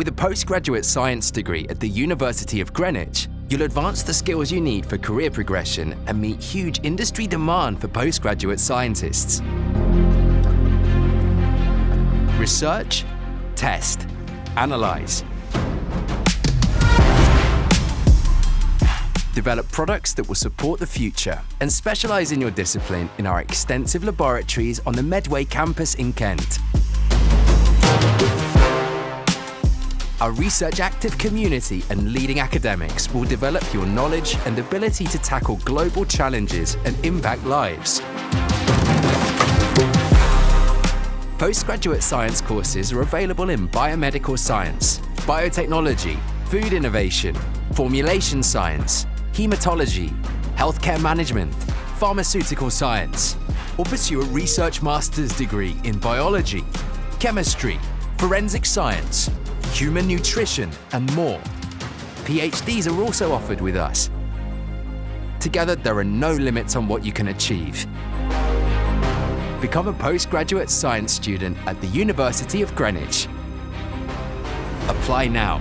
With a postgraduate science degree at the University of Greenwich, you'll advance the skills you need for career progression and meet huge industry demand for postgraduate scientists. Research, test, analyze. Develop products that will support the future and specialise in your discipline in our extensive laboratories on the Medway campus in Kent. Our research active community and leading academics will develop your knowledge and ability to tackle global challenges and impact lives. Postgraduate science courses are available in biomedical science, biotechnology, food innovation, formulation science, hematology, healthcare management, pharmaceutical science, or pursue a research master's degree in biology, chemistry, forensic science, human nutrition, and more. PhDs are also offered with us. Together, there are no limits on what you can achieve. Become a postgraduate science student at the University of Greenwich. Apply now.